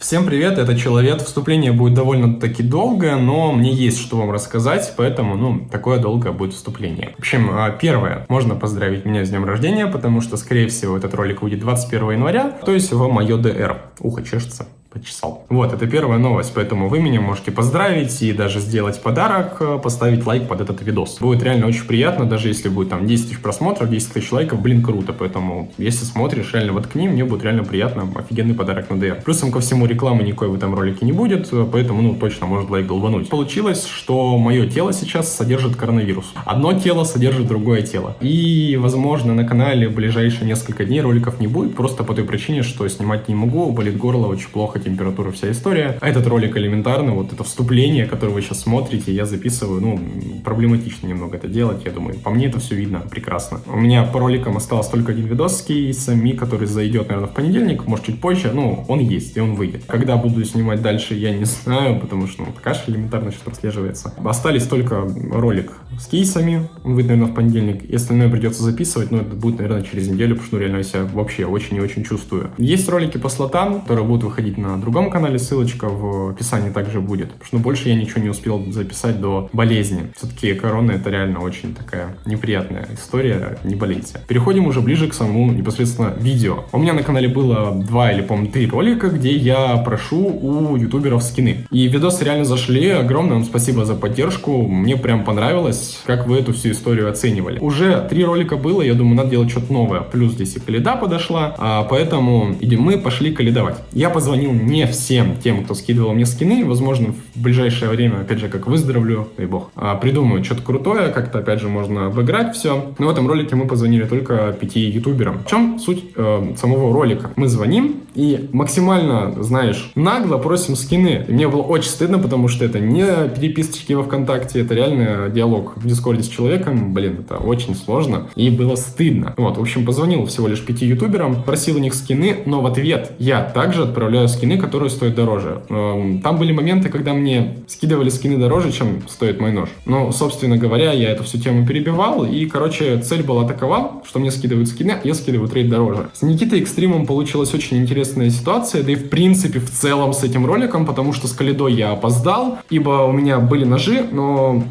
Всем привет, это Человек. Вступление будет довольно-таки долгое, но мне есть что вам рассказать, поэтому, ну, такое долгое будет вступление. В общем, а, первое, можно поздравить меня с днем рождения, потому что, скорее всего, этот ролик выйдет 21 января, то есть в мое ДР. Ухо чешется почесал. Вот, это первая новость, поэтому вы меня можете поздравить и даже сделать подарок, э, поставить лайк под этот видос. Будет реально очень приятно, даже если будет там 10 тысяч просмотров, 10 тысяч лайков, блин, круто, поэтому если смотришь, реально воткни, мне будет реально приятно, офигенный подарок на DR. Плюсом ко всему рекламы никакой в этом ролике не будет, поэтому, ну, точно может лайк долбануть. Получилось, что мое тело сейчас содержит коронавирус. Одно тело содержит другое тело. И, возможно, на канале в ближайшие несколько дней роликов не будет, просто по той причине, что снимать не могу, болит горло, очень плохо температура, вся история. А этот ролик элементарно, вот это вступление, которое вы сейчас смотрите, я записываю, ну, проблематично немного это делать, я думаю. По мне это все видно прекрасно. У меня по роликам осталось только один видос с кейсами, который зайдет, наверное, в понедельник, может, чуть позже, ну, он есть, и он выйдет. Когда буду снимать дальше, я не знаю, потому что, ну, каша элементарно что-то отслеживается. Остались только ролик с кейсами, он выйдет, наверное, в понедельник, и остальное придется записывать, но это будет, наверное, через неделю, потому что, ну, реально, я себя вообще очень и очень чувствую. Есть ролики по слотам, которые будут выходить на другом канале, ссылочка в описании также будет. Потому что ну, больше я ничего не успел записать до болезни. Все-таки корона это реально очень такая неприятная история, не болейте. Переходим уже ближе к самому непосредственно видео. У меня на канале было два или, по-моему, три ролика, где я прошу у ютуберов скины. И видосы реально зашли, огромное вам спасибо за поддержку, мне прям понравилось, как вы эту всю историю оценивали. Уже три ролика было, я думаю, надо делать что-то новое. Плюс здесь и Каледа подошла, а, поэтому идем мы пошли каледовать. Я позвонил не всем тем, кто скидывал мне скины. Возможно, в ближайшее время, опять же, как выздоровлю, дай бог, а, придумаю что-то крутое, как-то, опять же, можно обыграть все. Но в этом ролике мы позвонили только пяти ютуберам. В чем суть э, самого ролика? Мы звоним и максимально, знаешь, нагло просим скины. И мне было очень стыдно, потому что это не переписочки во ВКонтакте, это реально диалог в Дискорде с человеком. Блин, это очень сложно. И было стыдно. Вот, в общем, позвонил всего лишь пяти ютуберам, просил у них скины, но в ответ я также отправляю скины, которые стоят дороже. Эм, там были моменты, когда мне скидывали скины дороже, чем стоит мой нож. Но, собственно говоря, я эту всю тему перебивал, и, короче, цель была такова, что мне скидывают скины, я скидываю trade дороже. С Никитой Экстримом получилась очень интересная ситуация, да и в принципе в целом с этим роликом, потому что с Калидой я опоздал, ибо у меня были ножи, но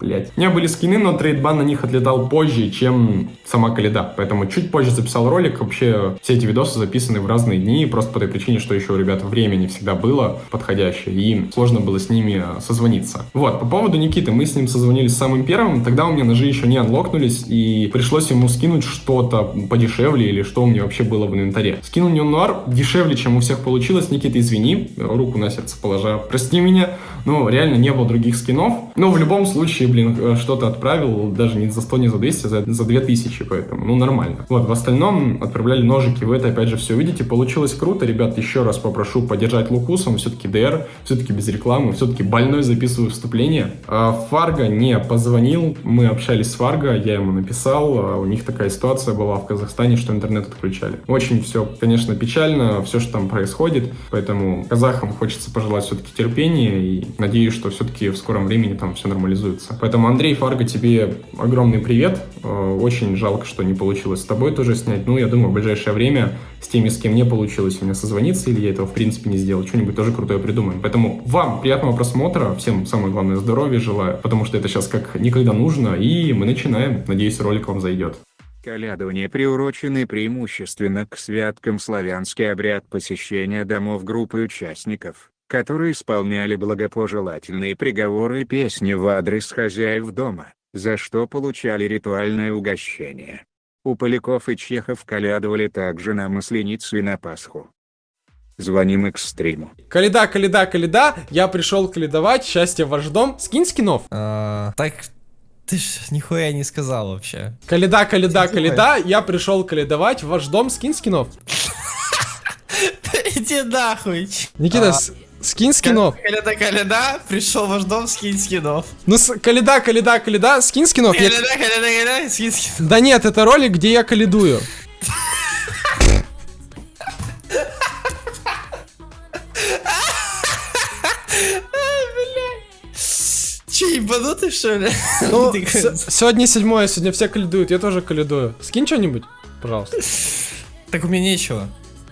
блять. У меня были скины, но трейдбан на них отлетал позже, чем сама каледа. Поэтому чуть позже записал ролик. Вообще все эти видосы записаны в разные дни, просто по той причине, что еще у ребят время не всегда было подходящее, и сложно было с ними созвониться. Вот, по поводу Никиты, мы с ним созвонились самым первым, тогда у меня ножи еще не анлокнулись, и пришлось ему скинуть что-то подешевле, или что у меня вообще было в инвентаре. Скинул мне нуар дешевле, чем у всех получилось. Никита, извини, руку на сердце положа, прости меня, но реально не было других скинов. Но в любом случае, блин, э, что-то отправил, даже не за 100, не за 200, а за, за 2000, поэтому, ну, нормально. Вот, в остальном отправляли ножики, вы это опять же все видите, получилось круто, ребят, еще раз попрошу поддержать Лукусом, все-таки ДР, все-таки без рекламы, все-таки больной записываю вступление. А Фарго не позвонил, мы общались с Фарго, я ему написал, а у них такая ситуация была в Казахстане, что интернет отключали. Очень все, конечно, печально, все, что там происходит, поэтому казахам хочется пожелать все-таки терпения и надеюсь, что все-таки в скором времени там все нормализуется. Поэтому, Андрей Фарго, тебе огромный привет. Э, очень жалко, что не получилось с тобой тоже снять. Ну, я думаю, в ближайшее время с теми, с кем не получилось у меня созвониться, или я этого в принципе не сделал, что-нибудь тоже крутое придумаем. Поэтому вам приятного просмотра, всем самое главное здоровья желаю, потому что это сейчас как никогда нужно, и мы начинаем. Надеюсь, ролик вам зайдет. Колядование приурочены преимущественно к святкам славянский обряд посещения домов группы участников которые исполняли благопожелательные приговоры и песни в адрес хозяев дома, за что получали ритуальное угощение. У поляков и чехов колядовали также на Масленицу и на Пасху. Звоним экстриму. Каледа, каледа, каледа, я пришел каледовать, счастье ваш дом. Скинь скинов. А, так, ты ж нихуя не сказал вообще. Каледа, каледа, каледа, я пришел каледовать, ваш дом, скинь скинов. Иди нахуй. Никита, Скинь скинов. Каледа, каледа, пришел ваш дом, скинь скинов. Ну, с, каледа, каледа, каледа, скинь скинов. Каледа, я... каледа, каледа, скинь скинов. Да нет, это ролик, где я каледую. Че, ебанутый, что ли? Ну, сегодня седьмое, сегодня все каледуют, я тоже каледую. Скинь что-нибудь, пожалуйста. Так у меня нечего.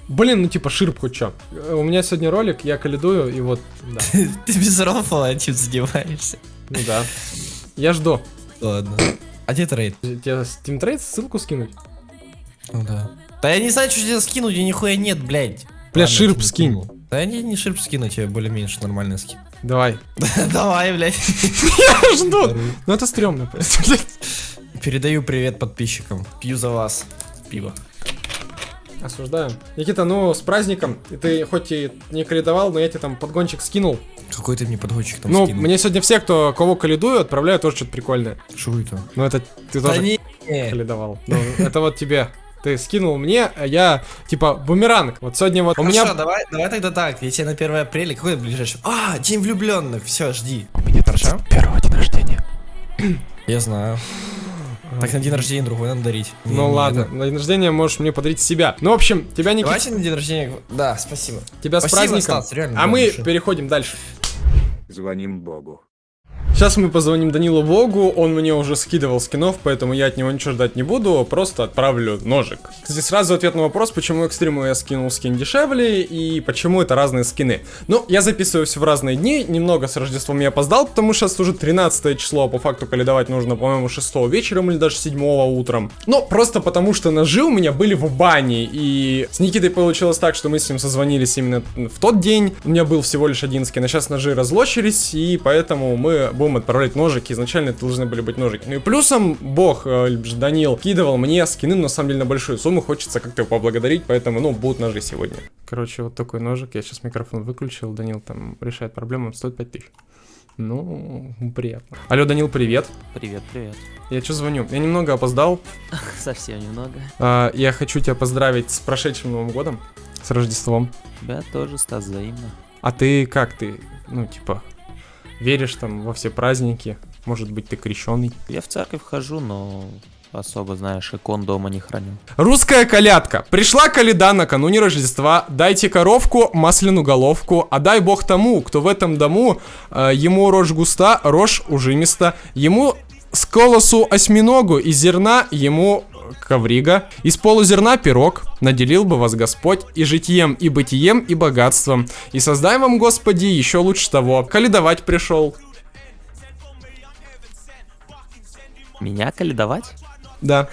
Блин, ну типа ширп хоть чё. Э, У меня сегодня ролик, я калидую, и вот, да. Ты без рофла этим занимаешься. Ну да. Я жду. Ладно. А где трейд? Тебе Steam Trade ссылку скинуть? Ну да. Да я не знаю, что тебе скинуть, у нихуя нет, блядь. Бля, ширп скинь. Да не, не ширп скину, тебе более-меньше нормальный скин. Давай. Давай, блядь. Я жду. Ну это стрёмно просто, блядь. Передаю привет подписчикам. Пью за вас пиво. Осуждаю. Никита, ну с праздником. И ты хоть и не калидовал, но я тебе там подгончик скинул. Какой ты мне подгончик там ну, скинул? мне сегодня все, кто кого калидую, отправляют тоже что-то прикольное. Шо это? Ну это ты Да тоже не. калидовал. Ну, это вот тебе. Ты скинул мне, а я, типа, бумеранг. Вот сегодня вот у Хорошо, меня... давай, давай тогда так. Я тебе на 1 апреля, какой ближайший? А, день влюбленных. Все, жди. У меня Хорошо? Первого день рождения. Я знаю. Так на день рождения другой надо дарить. Не, Ну не ладно, это. на день рождения можешь мне подарить себя. Ну, в общем, тебя, Никита, Давайте на день рождения. Да, спасибо. тебя с Спасибо, праздником. Стас, реально, а мы большое. переходим дальше. Звоним Богу. Сейчас мы позвоним Данилу Богу, он мне уже скидывал скинов, поэтому я от него ничего ждать не буду, просто отправлю ножик. Здесь сразу ответ на вопрос, почему экстриму я скинул скин дешевле и почему это разные скины. Ну, я записываюсь в разные дни, немного с Рождеством я опоздал, потому что сейчас уже 13 число, а по факту калидовать нужно, по-моему, 6 вечером или даже 7 утром. Но просто потому что ножи у меня были в бане, и с Никитой получилось так, что мы с ним созвонились именно в тот день, у меня был всего лишь один скин, а сейчас ножи разлочились, и поэтому мы будем отправлять ножики, изначально это должны были быть ножики. Ну и плюсом, бог, э, Данил, кидывал мне скины, на самом деле, на большую сумму, хочется как-то его поблагодарить, поэтому, ну, будут ножи сегодня. Короче, вот такой ножик, я сейчас микрофон выключил, Данил там решает проблему, он стоит 5000. Ну, приятно. Алло, Данил, привет. Привет, привет. Я что звоню? Я немного опоздал. Совсем немного. А, я хочу тебя поздравить с прошедшим Новым годом, с Рождеством. Тебя тоже, Стас, взаимно. А ты как ты, ну, типа, веришь там во все праздники? Может быть, ты крещеный? Я в церковь хожу, но особо, знаешь, икон дома не храню. Русская колядка. Пришла коляда накануне Рождества. Дайте коровку, масляную головку. А дай бог тому, кто в этом дому, э, ему рожь густа, рожь ужимиста. Ему с колосу осьминогу, из зерна ему коврига. Из полузерна пирог. Наделил бы вас Господь и житием, и бытием, и богатством. И создай вам, Господи, еще лучше того. Каледовать пришел. Меня каледовать? Да.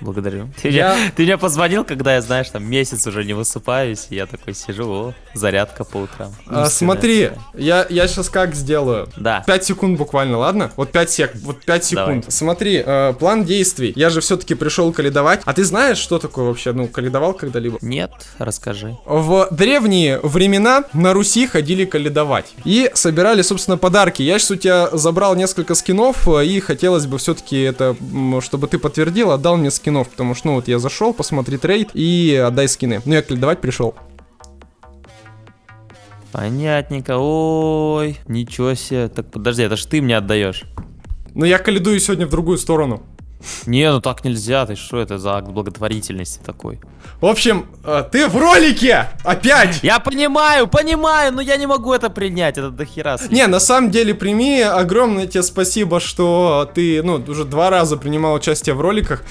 Благодарю. Ты, Я- меня, ты меня позвонил, когда я, знаешь, там месяц уже не высыпаюсь, и я такой сижу, о, зарядка по утрам. А, смотри, я, я сейчас как сделаю? Да. 5 секунд буквально, ладно? Вот 5 сек, вот 5 секунд. Давай. Смотри, э, план действий. Я же все-таки пришел каледовать. А ты знаешь, что такое вообще? Ну, каледовал когда-либо? Нет, расскажи. В древние времена на Руси ходили каледовать. И собирали, собственно, подарки. Я сейчас у тебя забрал несколько скинов, э, и хотелось бы все-таки это, чтобы ты подтвердил, отдал мне скинов. Потому что, ну, вот я зашел, посмотри трейд и отдай скины. Ну, я каледовать пришел. Понятненько. Ой, ничего себе. Так подожди, это ж ты мне отдаешь. Но я каледую сегодня в другую сторону. Не, ну так нельзя, ты что это за акт благотворительности такой? В общем, э, ты в ролике! Опять! Я понимаю, понимаю, но я не могу это принять, это дохера. слишком. Не, на самом деле, прими, огромное тебе спасибо, что ты, ну, уже два раза принимал участие в роликах.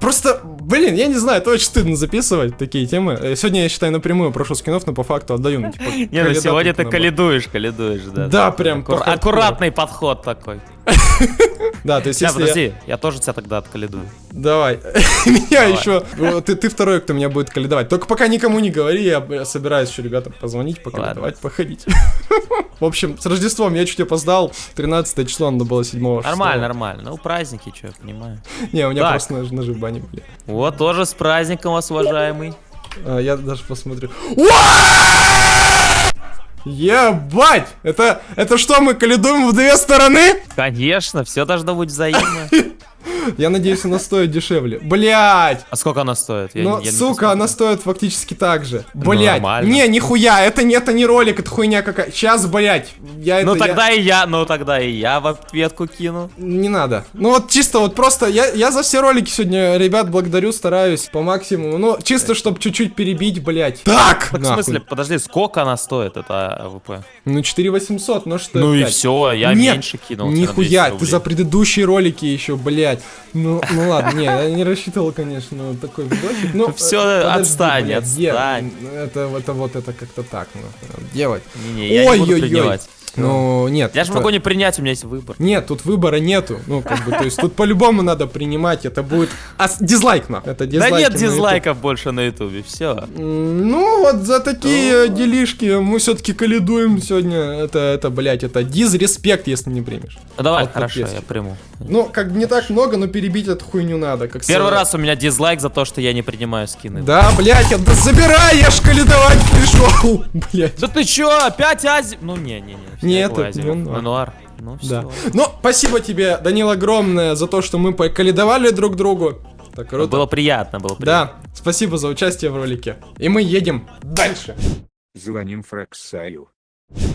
Просто, блин, я не знаю, это очень стыдно записывать такие темы. Э, Сегодня я, считай, напрямую прошу скинов, но по факту отдаю. Ну, типа, Не, ну сегодня ты наоборот. каледуешь, каледуешь, да. Да, прям. Аккуратный подход такой. Да, то есть если подожди, я тоже тебя тогда откаледую. Давай. Меня еще... Ты, второй, кто меня будет каледовать. Только пока никому не говори, я собираюсь еще ребятам позвонить, покаледовать, походить. В общем, с Рождеством я чуть опоздал. 13 число, надо было 7 Нормально, нормально. Ну, праздники, что, я понимаю. Не, у меня просто нож- ножи в бане были. Вот, тоже с праздником вас, уважаемый. А, я даже посмотрю. Ебать! Это, это что, мы каледуем в две стороны? Конечно, все должно быть взаимно. Я надеюсь, она стоит дешевле. Блять! А сколько она стоит? Я Но, я сука, она стоит фактически так же. Блять! нормально. не, нихуя, это не, это не ролик, это хуйня какая. Сейчас, блять, я это... Ну я- тогда и я, ну тогда и я в ответку кину. Не надо. Ну вот чисто вот просто, я, я за все ролики сегодня, ребят, благодарю, стараюсь по максимуму. Ну, чисто, чтобы чуть-чуть перебить, блять. Так! Так в нахуй. смысле, подожди, сколько она стоит, это AWP? Ну, 4800, ну что Ну и опять? все, я Нет, меньше кинул. Нихуя, 200 ты за предыдущие ролики еще, блядь. Ну, ну ладно, не, я не рассчитывал, конечно, такой видосик. Ну, Всё, э, подожди, отстань, блядь, Е, отстань. Это, это вот это как-то так нужно делать. Не-не, я не буду Ой-ой-ой. Принимать. Ну, нет. Я же это- могу не принять, у меня есть выбор. Нет, тут выбора нету. Ну, как бы, то есть тут по-любому надо принимать. Это будет... А, дизлайк на. Это Да дизлайки нет дизлайков больше на ютубе, все. Ну, вот за такие делишки мы все-таки калидуем сегодня. Это, это, блядь, это дизреспект, если не примешь. Ну давай, хорошо, я приму. Ну, как бы не так много, но перебить эту хуйню надо. Как Первый раз у меня дизлайк за то, что я не принимаю скины. Да, блядь, да забирай, я ж калидовать пришел. Блядь. Да ты чё, опять Ази? Ну не-не-не. Всё, Не, я это. Мануар. Мануар. Ну Да. все. Ну, спасибо тебе, Данил, огромное за то, что мы покалидовали друг другу. Так круто. Было приятно, было приятно. Да, спасибо за участие в ролике. И мы едем дальше. Звоним Фраксаю.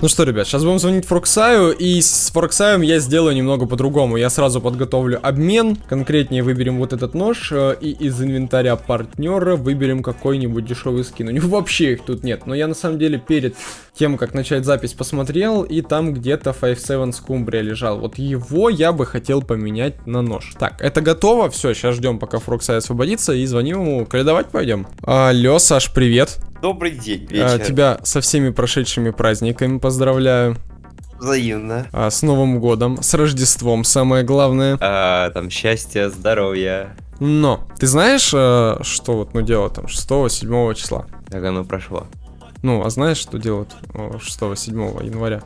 Ну что, ребят, сейчас будем звонить Форксаю, и с Форксаем я сделаю немного по-другому. Я сразу подготовлю обмен, конкретнее выберем вот этот нож, э, и из инвентаря партнера выберем какой-нибудь дешевый скин. У него вообще их тут нет, но я на самом деле перед тем, как начать запись, посмотрел, и там где-то 5-7 скумбрия лежал. Вот его я бы хотел поменять на нож. Так, это готово, все, сейчас ждем, пока Форксай освободится, и звоним ему. Каледовать пойдем. Алло, Саш, привет. Добрый день, А, вечер. тебя со всеми прошедшими праздниками поздравляю. Взаимно. А, с Новым годом, с Рождеством, самое главное. А, там счастье, здоровья. Но, ты знаешь, э, что вот, ну, дело там 6-7 числа? Как оно прошло? Ну, а знаешь, что делают 6-7 января?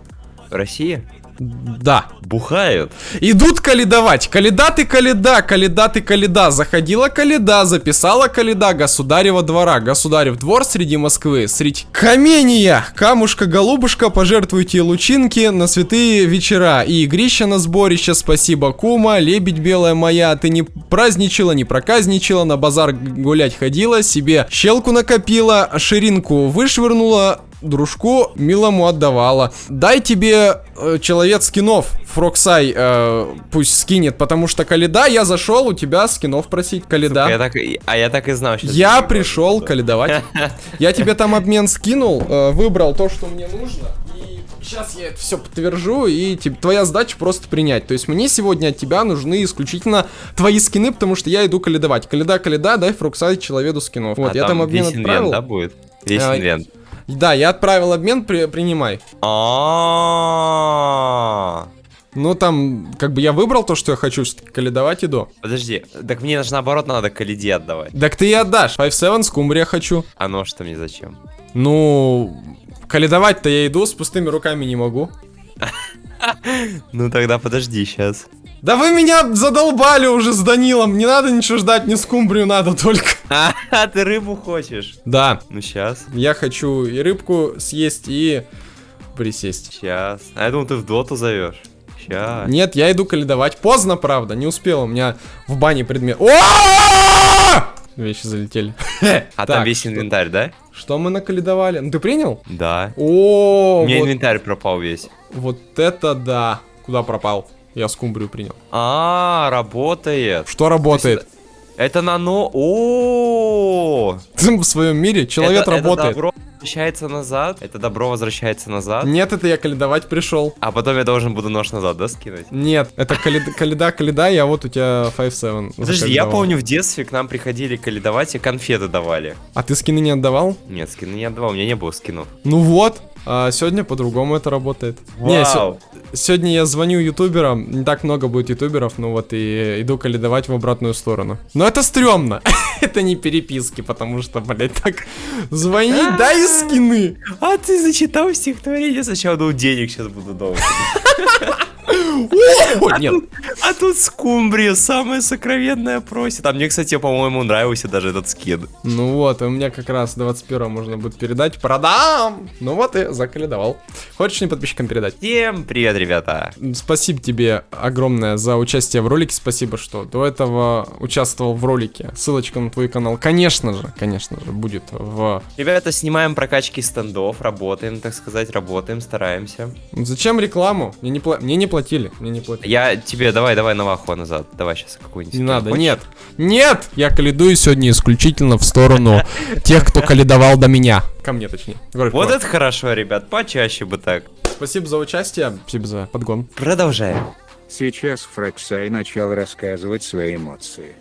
В России? Да. Бухают. Идут каледовать. Каледа ты каледа, каледа ты каледа. Заходила каледа, записала каледа государева двора. Государев двор среди Москвы. Средь камения. Камушка, голубушка, пожертвуйте лучинки на святые вечера. И игрища на сборище, спасибо, кума. Лебедь белая моя, ты не праздничала, не проказничала, на базар гулять ходила, себе щелку накопила, ширинку вышвырнула, дружку милому отдавала. Дай тебе э, человек скинов, Фроксай, э, пусть скинет, потому что Каледа, я зашел у тебя скинов просить, Каледа. Я так, а я так и знал, что... Я пришел каледовать. Я тебе там обмен скинул, э, выбрал то, что мне нужно. И сейчас я это все подтвержу, и тебе- твоя задача просто принять. То есть мне сегодня от тебя нужны исключительно твои скины, потому что я иду каледовать. Каледа, каледа, дай Фруксай человеку скинов. Вот, А я там обмен весь отправил. да, будет? Весь А, инвент. Да, я отправил обмен, при- принимай. А. Ну там, как бы я выбрал то, что я хочу, всё-таки каледовать иду. Подожди, так мне же наоборот надо калиде отдавать. Так ты и отдашь. 5-7 скумбрия хочу. А нож-то мне зачем? Ну, каледовать-то я иду, с пустыми руками не могу. Ну тогда подожди сейчас. Да вы меня задолбали уже с Данилом, не надо ничего ждать, не скумбрию надо только. А, ты рыбу хочешь? Да, Ну сейчас, я хочу и рыбку съесть, и присесть. сейчас. А я думал, ты в доту зовешь. Сейчас. Нет, я иду каледовать. Поздно, правда, не успел, у меня в бане предмет... О! Вещи залетели. А там весь инвентарь, да? Что мы накаледовали? Ну ты принял? Да. О, У меня инвентарь пропал весь. вот это да. Куда пропал? Я скумбрию принял. А, работает. Что работает? Это нано. О, Ты в своем мире человек это, работает. Это добро возвращается назад. Это добро возвращается назад. Нет, это я каледовать пришел. А потом я должен буду нож назад, да, скинуть? Нет, это каледа, каледа, каледа, я вот у тебя 5-7. Подожди, я помню в детстве к нам приходили каледовать и конфеты давали. А ты скины не отдавал? Нет, скины не отдавал, у меня не было скинов. Ну вот, а сегодня по-другому это работает. Не, се- Вау. сегодня я звоню ютуберам, не так много будет ютуберов, ну вот и иду каледовать в обратную сторону. Но это стрёмно, это не переписки, потому что, блядь, так звонить, дай скины. А ты зачитал стихотворение, сначала думал, денег сейчас буду. О, нет, А тут скумбрия, самое сокровенное просит. А мне, кстати, по-моему, нравился даже этот скин. ну вот, у меня как раз 21 можно будет передать, продам. Ну вот и закаледовал. Хочешь не подписчикам передать? Всем привет, ребята. Спасибо тебе огромное за участие в ролике. Спасибо, что до этого участвовал в ролике. Ссылочка на твой канал, конечно же, конечно же, будет в... Ребята, снимаем прокачки стендов, работаем, так сказать, работаем, стараемся. Зачем рекламу? Мне не, пла- мне не платили, мне не платили. Я тебе, давай, давай Наваху назад. Давай сейчас какую-нибудь. Не надо, Хочешь? нет. Нет! Я каледую сегодня исключительно в сторону тех, кто каледовал до меня. Ко мне, точнее. Говорю, Вот это хорошо, ребят, почаще бы так. Спасибо за участие, спасибо за подгон. Продолжаем. Сейчас Фрексай начал рассказывать свои эмоции.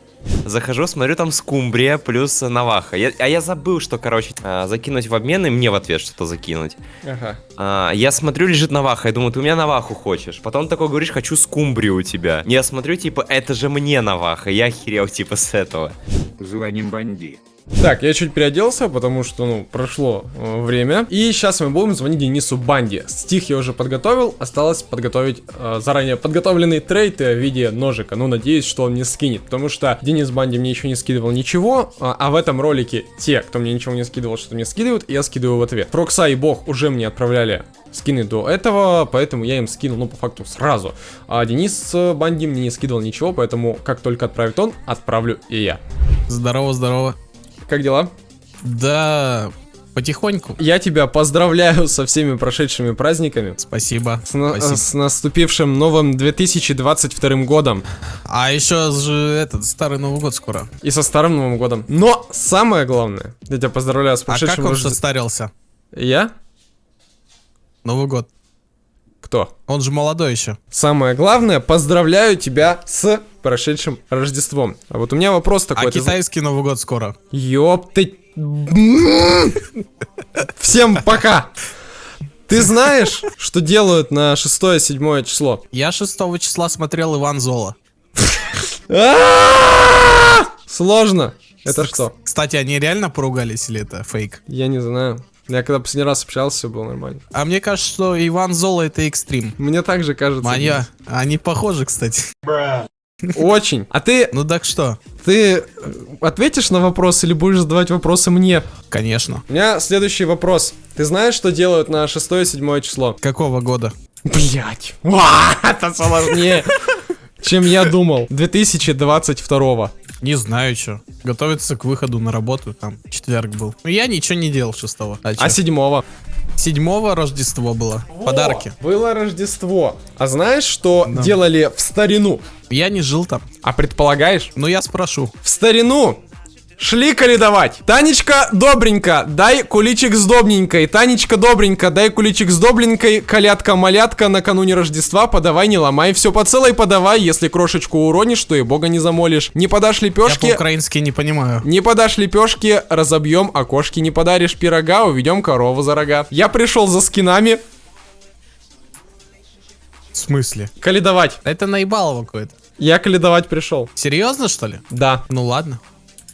Захожу, смотрю, там скумбрия плюс наваха. Я- а я забыл, что, короче, а, закинуть в обмен и мне в ответ что-то закинуть. Ага. А, я смотрю, лежит наваха, я думаю, ты у меня наваху хочешь. Потом такой говоришь, хочу скумбрию у тебя. Я смотрю, типа, это же мне наваха. Я охерел, типа, с этого. Звоним Банди. Так, я чуть переоделся, потому что, ну, прошло э, время. И сейчас мы будем звонить Денису Банди. Стих я уже подготовил, осталось подготовить э, заранее подготовленный трейд в виде ножика. Ну, надеюсь, что он не скинет, потому что Денис Банди мне еще не скидывал ничего, а, а в этом ролике те, кто мне ничего не скидывал, что мне скидывают, я скидываю в ответ. Прокса и Бог уже мне отправляли скины до этого, поэтому я им скинул, ну, по факту, сразу. А Денис э, Банди мне не скидывал ничего, поэтому как только отправит он, отправлю и я. Здорово, здорово. Как дела? Да, потихоньку. Я тебя поздравляю со всеми прошедшими праздниками. Спасибо. С, на- Спасибо. с наступившим новым 2022 годом. А еще же этот старый Новый год скоро. И со старым Новым годом. Но самое главное, я тебя поздравляю с А как прошедшим он Рожде- состарился? Я? Новый год. Кто? Он же молодой еще. Самое главное, поздравляю тебя с прошедшим Рождеством. А вот у меня вопрос такой. А китайский Новый год скоро. Ёп ты... Всем пока! Ты знаешь, что делают на 6-7 число? Я 6 числа смотрел Иван Зола. А-а-а! Сложно. Это что? Кстати, они реально поругались или это фейк? Я не знаю. Я когда последний раз общался, все было нормально. А мне кажется, что Иван Зола это экстрим. Мне также кажется. Моя. Они похожи, кстати. Очень. А ты, Ну так что? ты э, ответишь на вопрос или будешь задавать вопросы мне? Конечно. У меня следующий вопрос. Ты знаешь, что делают на 6-7 число? Какого года? Блять. Это сложнее, чем я думал. 2022. Не знаю, что. Готовится к выходу на работу, там, четверг был. Ну, Я ничего не делал шестого. А, А? 7 седьмого Рождество было. Подарки. Было Рождество. А знаешь, что делали в старину? Я не жил там. А предполагаешь? Но я спрошу. В старину шли каледовать. Танечка добренько, дай куличик с добненькой. Танечка добренько, дай куличик с добренькой. Калятка-малятка накануне Рождества, подавай, не ломай. Все по целой подавай, если крошечку уронишь, то и бога не замолишь. Не подашь Я лепешки, по-украински не понимаю. не подашь лепешки, разобьем окошки. Не подаришь пирога, уведем корову за рога. Я пришел за скинами В смысле? каледовать. Это наебалово какое-то. Я каледовать пришел. Серьезно, что ли? Да, Ну ладно.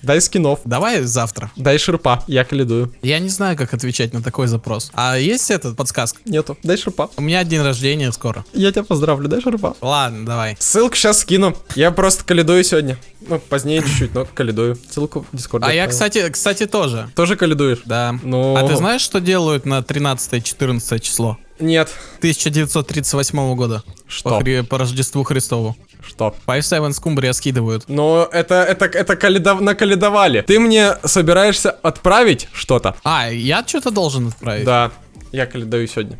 Дай скинов. Давай завтра. Дай шерпа, я каледую. Я не знаю, как отвечать на такой запрос. А есть этот подсказка? Нету, дай шерпа. У меня день рождения скоро. Я тебя поздравлю, дай шерпа. Ладно, давай. Ссылку сейчас скину. Я просто каледую сегодня. Ну, позднее чуть-чуть, но каледую. Ссылку в Дискорд. А я, кстати, кстати, тоже. Тоже каледуешь? Да. Ну- А ты знаешь, что делают на 13-14 число? Нет. 1938 года. Что? По, Хри- по Рождеству Христову. Что? 5-7 скумбрия скидывают. Но это, это, это каледов... накаледовали. Ты мне собираешься отправить что-то? А, я что-то должен отправить? Да. Я каледую сегодня.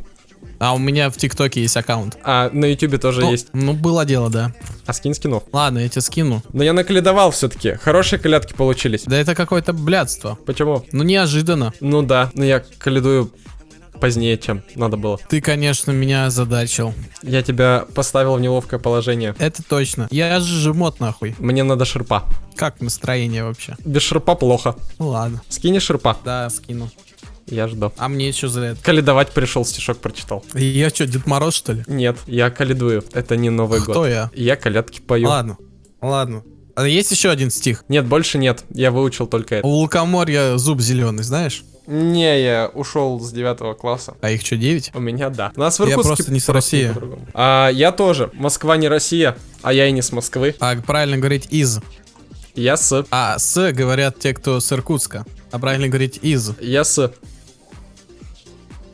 А у меня в ТикТоке есть аккаунт. А на Ютубе тоже ну, есть. Ну, было дело, да. А скин скинов. Ладно, я тебе скину. Но я накаледовал все-таки. Хорошие колядки получились. Да это какое-то блядство. Почему? Ну, неожиданно. Ну да, но я каледую позднее, чем надо было. Ты, конечно, меня озадачил. Я тебя поставил в неловкое положение. Это точно. Я же жмот нахуй. Мне надо шерпа. Как настроение вообще? Без шерпа плохо. Ну ладно. Скини шерпа. Да, скину. Я жду. А мне что за это? Каледовать пришел, стишок прочитал. Я что, Дед Мороз, что ли? Нет, я каледую. Это не Новый Кто год. я? Я колядки пою. Ладно. Ладно. А есть еще один стих? Нет, больше нет. Я выучил только это. У лукоморья зуб зеленый, знаешь? Не, я ушел с девятого класса. А их что, 9? У меня да. У нас в Я Иркутске просто не с России. А, я тоже. Москва не Россия, а я и не с Москвы. А правильно говорить из. Я с... А с говорят те, кто с Иркутска. А правильно говорить из. Я с...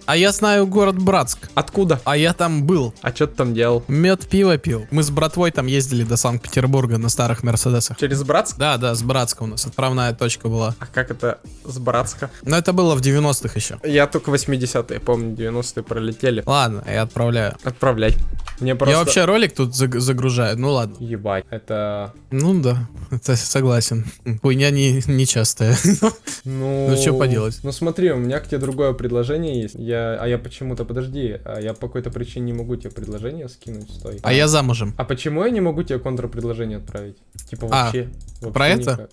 А я знаю город Братск. Откуда? А я там был. А что ты там делал? Мед пиво пил. Мы с братвой там ездили до Санкт-Петербурга на старых Мерседесах. Через Братск? Да, да, с Братска у нас отправная точка была. А как это с Братска? Но это было в 90-х еще. Я только 80-е, помню, 90-е пролетели. Ладно, я отправляю. Отправляй. Мне просто... Я вообще ролик тут заг- загружаю, ну ладно. Ебать, это... Ну да, это согласен. Хуйня не, не частая. Ну... Ну, чё поделать? Ну смотри, у меня к тебе другое предложение есть. Я, а я почему-то, подожди, а я по какой-то причине не могу тебе предложение скинуть, стой. А я замужем. А почему я не могу тебе контрпредложение отправить? Типа А, вообще. вообще про это?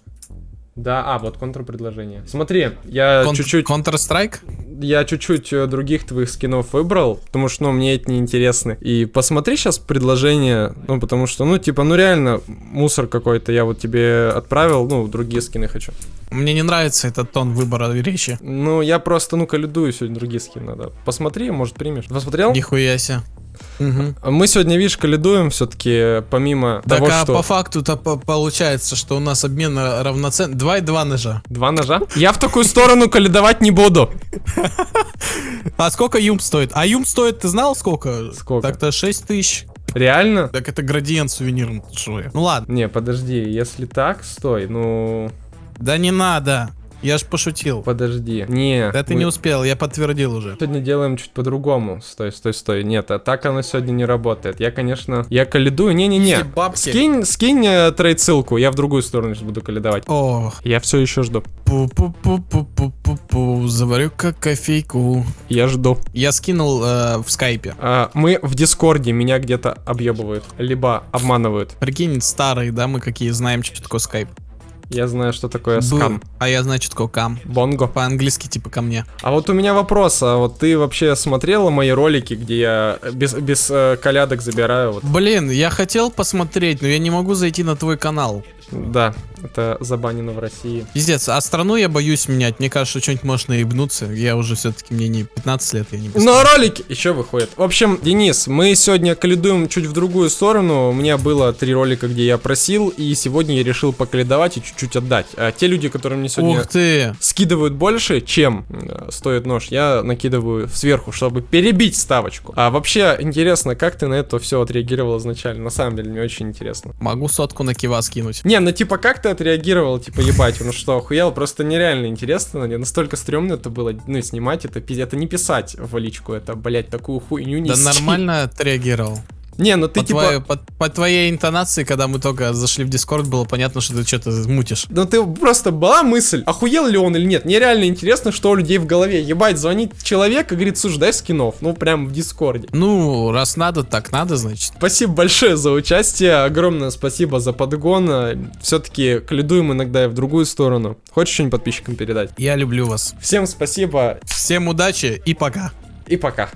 Да, а, вот контрпредложение. Смотри, я Кон- чуть-чуть, Counter-Strike? я чуть-чуть э, других твоих скинов выбрал, потому что, ну, мне это не интересны. И посмотри сейчас предложение, ну, потому что, ну, типа, ну, реально, мусор какой-то я вот тебе отправил, ну, другие скины хочу. Мне не нравится этот тон выбора речи. Ну, я просто, ну, калидую сегодня другие скины надо. Посмотри, может, примешь. Посмотрел? Нихуя себе. Мгм. Мы сегодня, видишь, калидуем все-таки, помимо Так, того, а что... по факту-то по- получается, что у нас обмен равноценный. Два и два ножа. Два ножа? Я в такую сторону калидовать не буду. А сколько юм стоит? А юм стоит, ты знал сколько? Сколько? Так-то 6 тысяч. Реально? Так это градиент сувенирный. Ну ладно. Не, подожди, если так, стой, ну... Да не надо. Я ж пошутил. Подожди. Не. Да ты мы не успел, я подтвердил уже. Сегодня делаем чуть по-другому. Стой, стой, стой. Нет, а так оно сегодня не работает. Я, конечно, я калидую. Не-не-не. Скинь, скинь э, trade ссылку, я в другую сторону сейчас буду колядовать. О, Я все еще жду. пу-пу-пу-пу-пу-пу, заварю как кофейку. Я жду. Я скинул э, в скайпе. А, мы в Дискорде, меня где-то объебывают, либо обманывают. Прикинь, старые, да, мы какие знаем, что такое скайп. Я знаю, что такое скам. А я знаю, что такое come. Бонго. По-английски типа ко мне. А вот у меня вопрос, а вот ты вообще смотрела мои ролики, где я без, без э, колядок забираю? Вот? Блин, я хотел посмотреть, но я не могу зайти на твой канал. Да, это забанено в России. Пиздец, а страну я боюсь менять. Мне кажется, что что-нибудь можно наебнуться. Я уже все-таки, мне не 15 лет, я не Но ролики еще выходят. В общем, Денис, мы сегодня калидуем чуть в другую сторону. У меня было три ролика, где я просил, и сегодня я решил покалидовать и чуть-чуть отдать. А те люди, которые мне сегодня Ух ты! скидывают больше, чем э, стоит нож, я накидываю сверху, чтобы перебить ставочку. А вообще, интересно, как ты на это все отреагировал изначально? На самом деле, мне очень интересно. Могу сотку на кива скинуть. Не, ну типа, как ты отреагировал? Типа, ебать, ну что, охуел? Просто нереально интересно. Мне настолько стрёмно это было, ну, снимать это. Это не писать в личку, это, блять, такую хуйню не Да нормально отреагировал. Не, ну ты По, типа... твоей, по, по твоей интонации, когда мы только зашли в Дискорд, было понятно, что ты что-то мутишь. Ну ты просто была мысль, охуел ли он или нет. Мне реально интересно, что у людей в голове. Ебать, звонит человек и говорит, слушай, дай скинов. Ну, прям в Дискорде. Ну, раз надо, так надо, значит. Спасибо большое за участие, огромное спасибо за подгон. Все-таки колядуем иногда и в другую сторону. Хочешь что-нибудь подписчикам передать? Я люблю вас. Всем спасибо Всем удачи и пока. и пока.